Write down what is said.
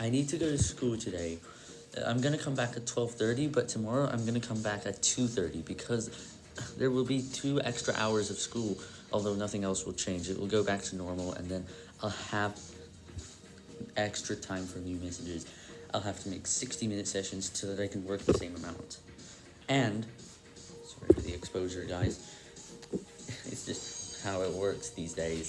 I need to go to school today. Uh, I'm gonna come back at 12.30, but tomorrow I'm gonna come back at 2.30 because there will be two extra hours of school, although nothing else will change. It will go back to normal, and then I'll have extra time for new messages. I'll have to make 60-minute sessions so that I can work the same amount. And, sorry for the exposure, guys, it's just how it works these days.